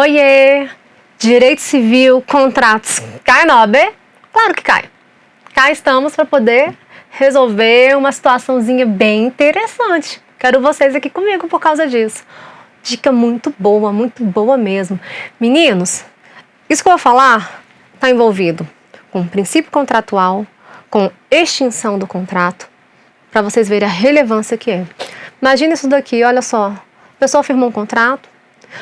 Oiê! Direito civil, contratos, cai na OAB? Claro que cai. Cá estamos para poder resolver uma situaçãozinha bem interessante. Quero vocês aqui comigo por causa disso. Dica muito boa, muito boa mesmo. Meninos, isso que eu vou falar está envolvido com princípio contratual, com extinção do contrato, para vocês verem a relevância que é. Imagina isso daqui, olha só. A pessoa firmou um contrato,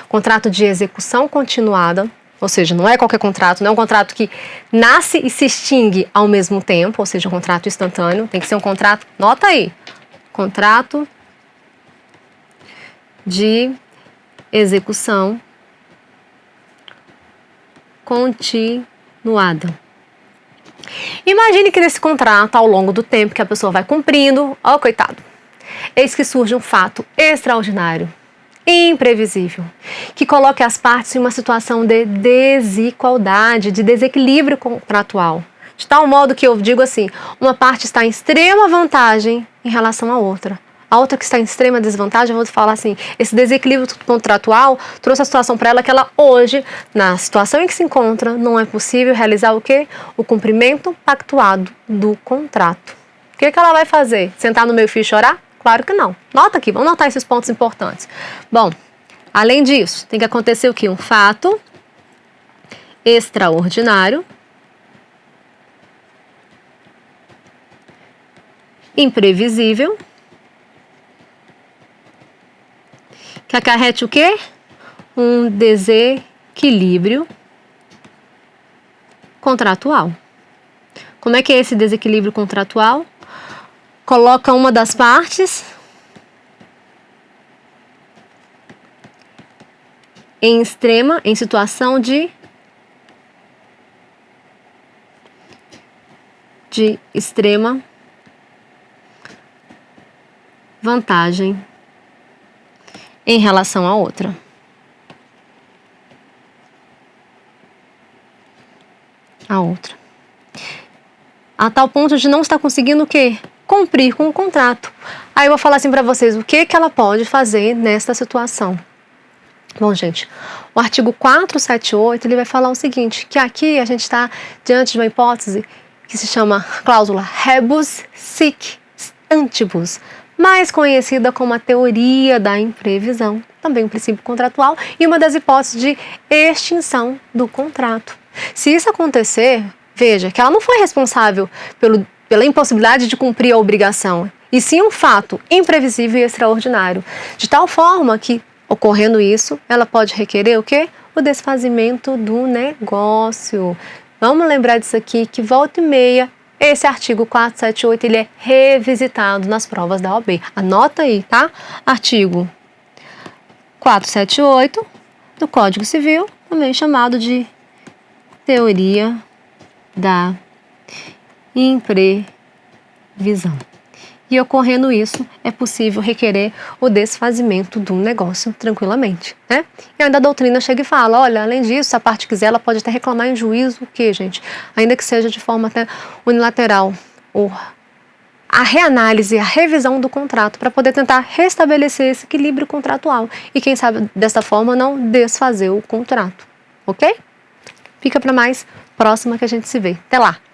contrato de execução continuada, ou seja, não é qualquer contrato, não é um contrato que nasce e se extingue ao mesmo tempo, ou seja, um contrato instantâneo, tem que ser um contrato, nota aí, contrato de execução continuada. Imagine que nesse contrato, ao longo do tempo que a pessoa vai cumprindo, ó coitado, eis que surge um fato extraordinário, imprevisível, que coloque as partes em uma situação de desigualdade, de desequilíbrio contratual. De tal modo que eu digo assim, uma parte está em extrema vantagem em relação à outra. A outra que está em extrema desvantagem, eu vou falar assim, esse desequilíbrio contratual trouxe a situação para ela que ela hoje, na situação em que se encontra, não é possível realizar o quê? O cumprimento pactuado do contrato. O que, que ela vai fazer? Sentar no meio fio e chorar? Claro que não. Nota aqui, vamos notar esses pontos importantes. Bom, além disso, tem que acontecer o que? Um fato extraordinário, imprevisível, que acarrete o quê? Um desequilíbrio contratual. Como é que é esse desequilíbrio contratual? Coloca uma das partes em extrema, em situação de de extrema vantagem em relação à outra. A outra. A tal ponto de não estar conseguindo o quê? Cumprir com o contrato. Aí eu vou falar assim para vocês o que, que ela pode fazer nesta situação. Bom, gente, o artigo 478 ele vai falar o seguinte, que aqui a gente está diante de uma hipótese que se chama cláusula rebus sic stantibus, mais conhecida como a teoria da imprevisão, também um princípio contratual e uma das hipóteses de extinção do contrato. Se isso acontecer, veja que ela não foi responsável pelo pela impossibilidade de cumprir a obrigação, e sim um fato imprevisível e extraordinário, de tal forma que, ocorrendo isso, ela pode requerer o quê? O desfazimento do negócio. Vamos lembrar disso aqui, que volta e meia, esse artigo 478, ele é revisitado nas provas da OAB. Anota aí, tá? Artigo 478 do Código Civil, também chamado de teoria da imprevisão. E ocorrendo isso, é possível requerer o desfazimento do negócio tranquilamente, né? E ainda a doutrina chega e fala, olha, além disso, se a parte quiser, ela pode até reclamar em juízo o quê, gente? Ainda que seja de forma até unilateral, ou a reanálise, a revisão do contrato, para poder tentar restabelecer esse equilíbrio contratual. E quem sabe, dessa forma, não desfazer o contrato, ok? Fica para mais próxima que a gente se vê. Até lá!